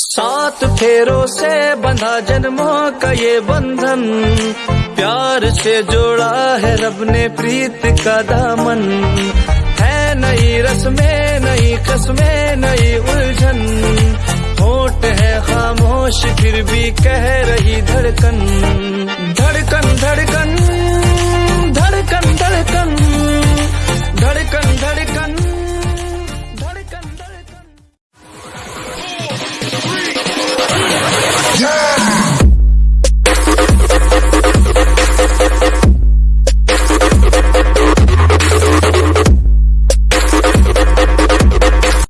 सात फेरों से बंधा जन्मों का ये बंधन। प्यार से जोड़ा है रब ने प्रीत का दामन। है नई रस्में, नई कस्में, नई उलझन। होट है खामोश, फिर भी कह रही धड़कन।